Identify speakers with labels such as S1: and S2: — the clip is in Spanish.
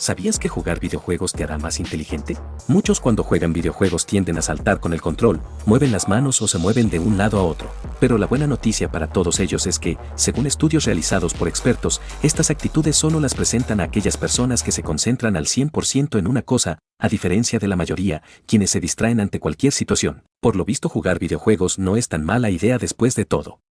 S1: ¿Sabías que jugar videojuegos te hará más inteligente? Muchos cuando juegan videojuegos tienden a saltar con el control, mueven las manos o se mueven de un lado a otro. Pero la buena noticia para todos ellos es que, según estudios realizados por expertos, estas actitudes solo las presentan a aquellas personas que se concentran al 100% en una cosa, a diferencia de la mayoría, quienes se distraen ante cualquier situación. Por lo visto jugar videojuegos no es tan mala idea después de todo.